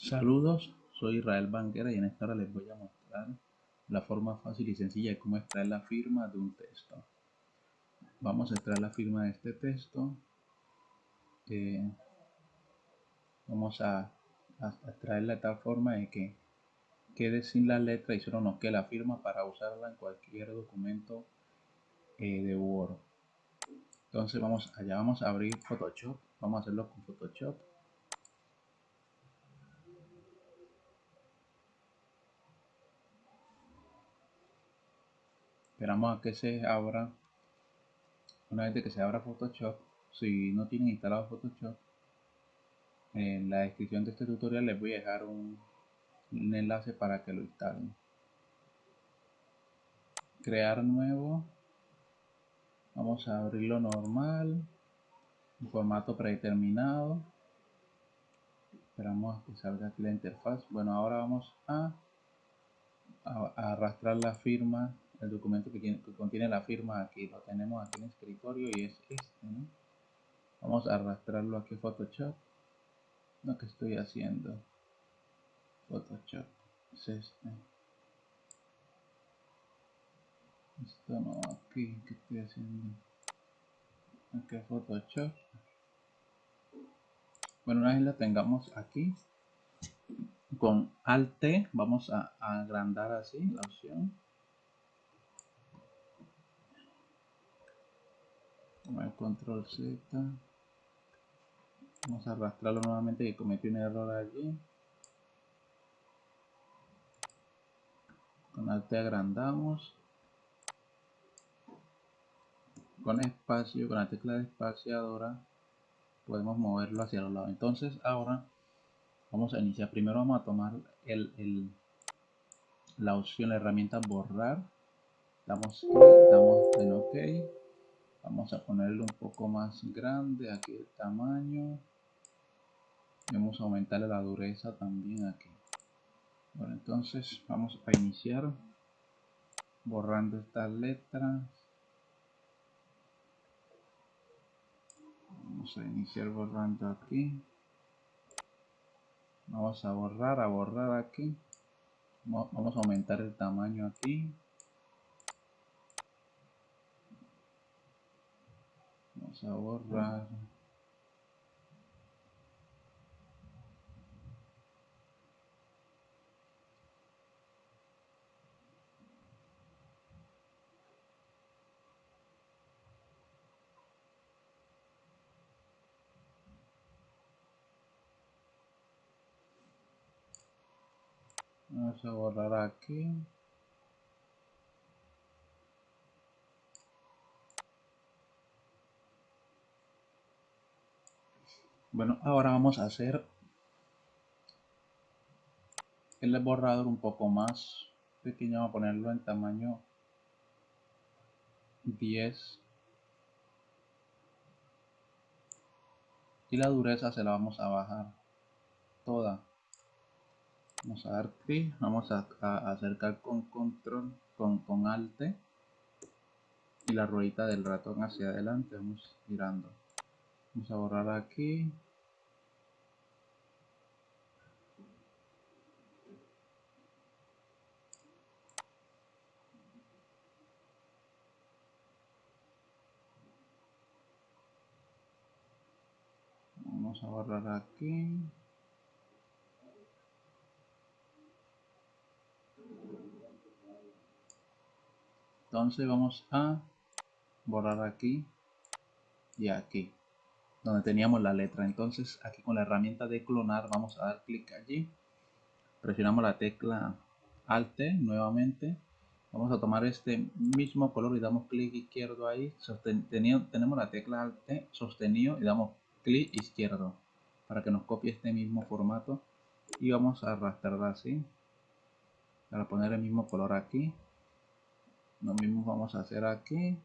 Saludos, soy Israel Banquera y en esta hora les voy a mostrar la forma fácil y sencilla de cómo extraer la firma de un texto. Vamos a extraer la firma de este texto. Eh, vamos a, extraerla de tal forma de que quede sin la letra y solo nos quede la firma para usarla en cualquier documento eh, de Word. Entonces vamos allá, vamos a abrir Photoshop. Vamos a hacerlo con Photoshop. Esperamos a que se abra. Una vez que se abra Photoshop, si no tienen instalado Photoshop, en la descripción de este tutorial les voy a dejar un, enlace para que lo instalen. Crear nuevo. Vamos a abrirlo normal. Formato predeterminado. Esperamos a que salga aquí la interfaz. Bueno, ahora vamos a arrastrar la firma el documento que, contiene la firma aquí. Lo tenemos aquí en escritorio y es este vamos a arrastrarlo aquí a Photoshop. Lo que estoy haciendo. Photoshop es este. Esto no aquí que estoy haciendo aquí Photoshop. Bueno una vez la tengamos aquí con Alt T vamos a agrandar así la opción el control Z. Vamos a arrastrarlo nuevamente que cometió un error allí. Con alt agrandamos. Con espacio con la tecla espaciadora podemos moverlo hacia los lados. Entonces ahora vamos a iniciar. Primero vamos a tomar el, la opción la herramienta borrar. Damos damos en ok vamos a ponerlo un poco más grande aquí el tamaño. Vamos a aumentarle la dureza también aquí. Bueno entonces vamos a iniciar borrando estas letras. Vamos a iniciar borrando aquí. Vamos a borrar a borrar aquí. Vamos a aumentar el tamaño aquí vamos a borrar vamos a borrar aquí Bueno, ahora vamos a hacer el borrador un poco más pequeño. Vamos a ponerlo en tamaño 10. Y la dureza se la vamos a bajar toda. Vamos a dar clic, vamos a, acercar con control, con, con alt y la ruedita del ratón hacia adelante, vamos girando vamos a borrar aquí. Vamos a borrar aquí. Entonces vamos a borrar aquí y aquí donde teníamos la letra. Entonces aquí con la herramienta de clonar vamos a dar clic allí. Presionamos la tecla Alt nuevamente. Vamos a tomar este mismo color y damos clic izquierdo ahí. Sostenido, tenemos la tecla Alt sostenido y damos clic izquierdo para que nos copie este mismo formato. Y vamos a arrastrarla así para poner el mismo color aquí. Lo mismo vamos a hacer aquí.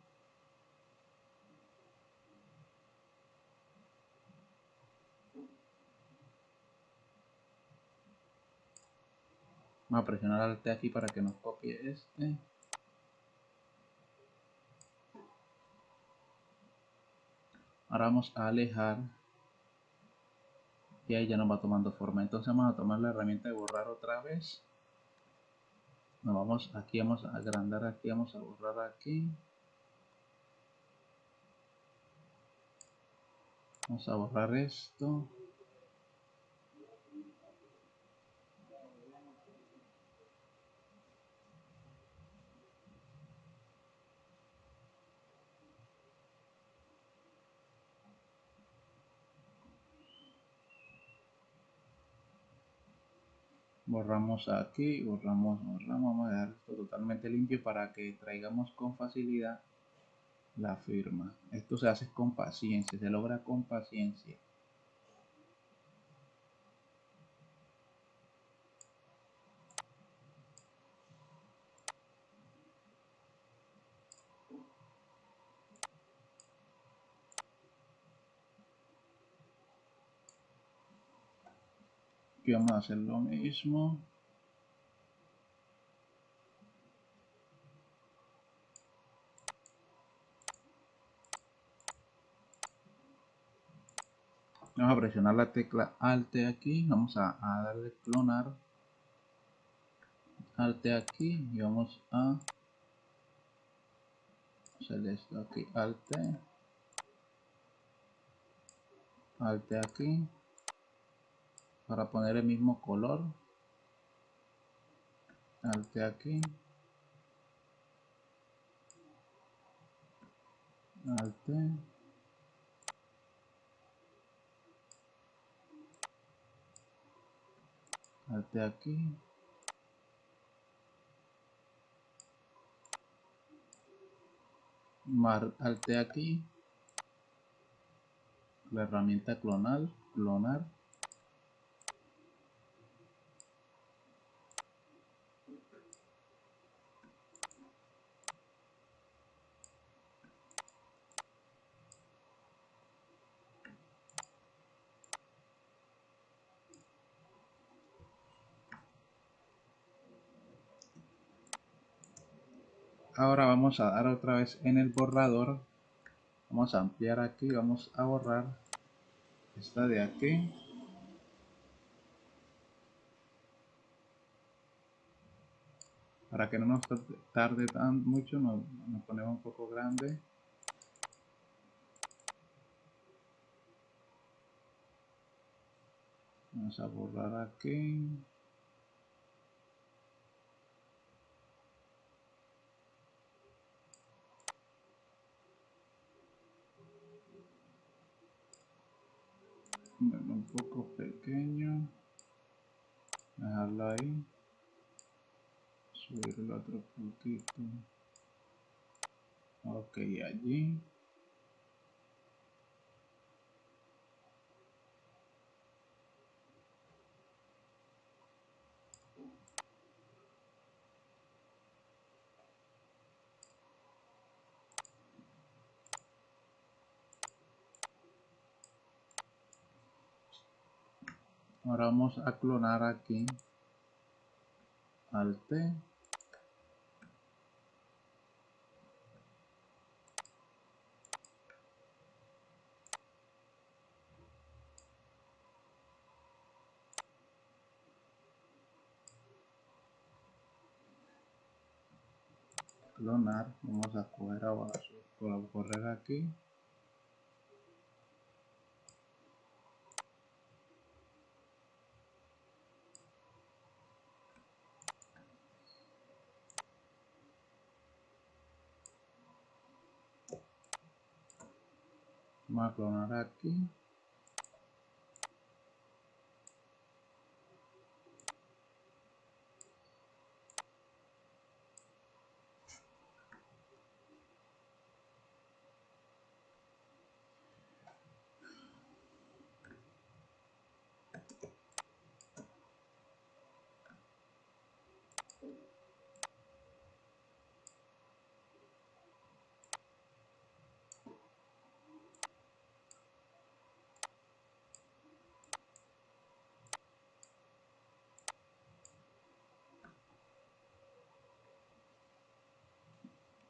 Vamos a presionar Alt aquí para que nos copie este. Ahora vamos a alejar. Y ahí ya nos va tomando forma. Entonces vamos a tomar la herramienta de borrar otra vez. Nos vamos aquí vamos a agrandar aquí vamos a borrar aquí. Vamos a borrar esto borramos aquí, borramos, borramos, vamos a dejar esto totalmente limpio para que traigamos con facilidad la firma. Esto se hace con paciencia, se logra con paciencia. Aquí vamos a hacer lo mismo. Vamos a presionar la tecla Alt aquí. Vamos a, darle clonar. Alt aquí y vamos a hacer esto aquí. Alt. Alt aquí para poner el mismo color. Alt aquí. Alt alt aquí. Mar alt aquí. La herramienta clonal clonar ahora vamos a dar otra vez en el borrador. Vamos a ampliar aquí vamos a borrar esta de aquí. Para que no nos tarde tan mucho nos, ponemos un poco grande. Vamos a borrar aquí un poco pequeño. Dejarlo ahí. Subirlo otro poquito ok allí ahora vamos a clonar aquí al T. Clonar vamos a coger abajo correr aquí vamos a clonar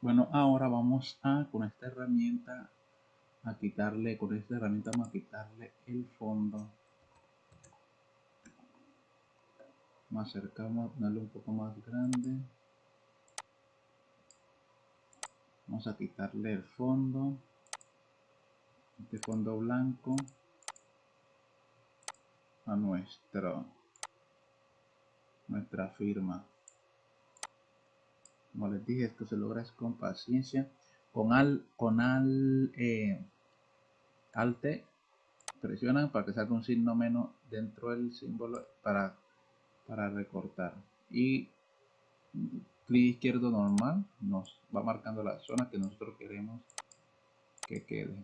Bueno, ahora vamos a, con esta herramienta, a quitarle, con esta herramienta vamos a quitarle el fondo. Más cerca vamos a ponerlo un poco más grande. Vamos a quitarle el fondo este fondo blanco a nuestro nuestra firma como les dije esto se logra con paciencia con al con al eh, alte presionan para que salga un signo menos dentro del símbolo para para recortar. Y clic izquierdo normal nos va marcando la zona que nosotros queremos que quede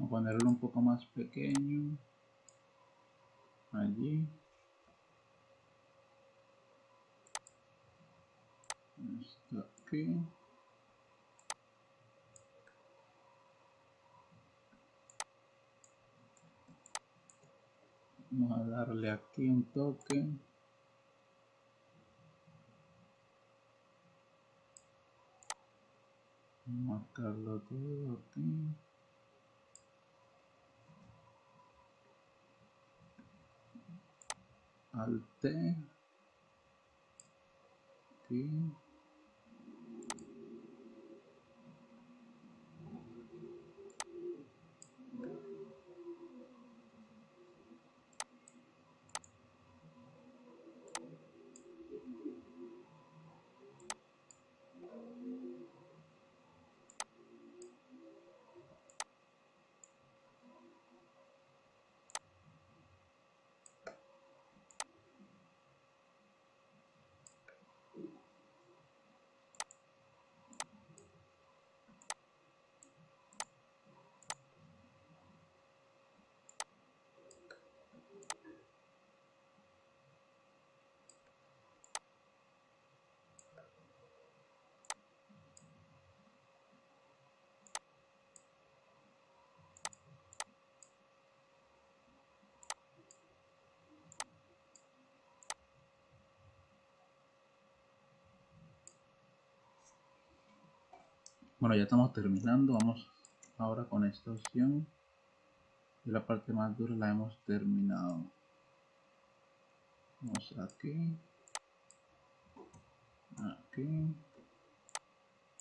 Vamos a ponerlo un poco más pequeño. Allí. Esto aquí. Vamos a darle aquí un toque. Marcarlo todo aquí. Alt aquí Bueno, ya estamos terminando. Vamos ahora con esta opción. Y la parte más dura la hemos terminado. Vamos aquí. Aquí.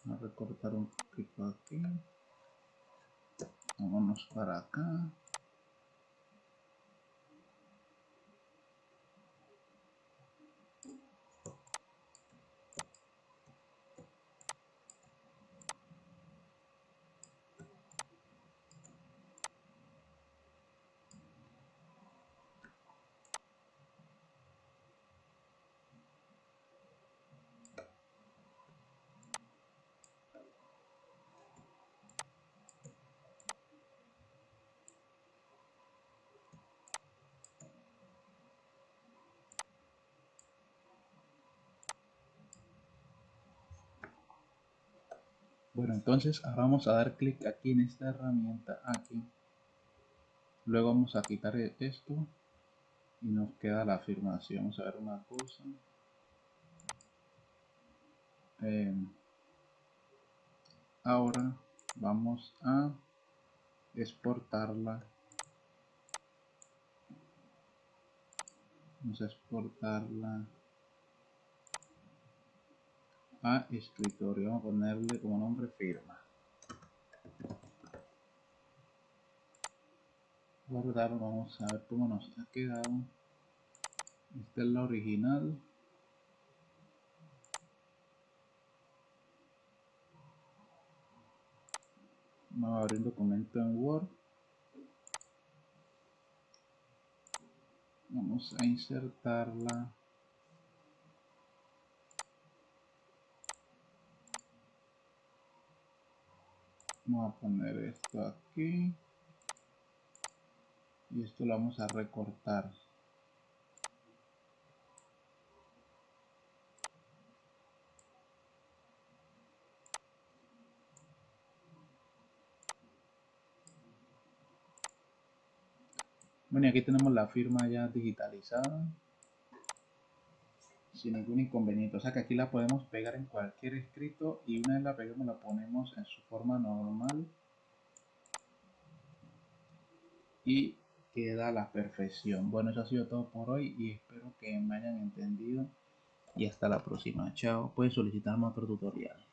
A recortar un poquito aquí. Vámonos para acá. Bueno, entonces ahora vamos a dar clic aquí en esta herramienta, aquí. Luego vamos a quitar esto y nos queda la afirmación. Vamos a ver una cosa. Eh, ahora vamos a exportarla. Vamos a exportarla a escritorio. Vamos a ponerle como nombre firma. Guardar, vamos a ver cómo nos ha quedado. Esta es la original. Vamos a abrir documento en Word. Vamos a insertarla Vamos a poner esto aquí. Y esto lo vamos a recortar. Bueno, aquí tenemos la firma ya digitalizada. Sin ningún inconveniente. O sea que aquí la podemos pegar en cualquier escrito y una vez la peguemos la ponemos en su forma normal. Y queda a la perfección. Bueno, eso ha sido todo por hoy y espero que me hayan entendido. Y hasta la próxima. Chao. Puedes solicitarme otro tutorial.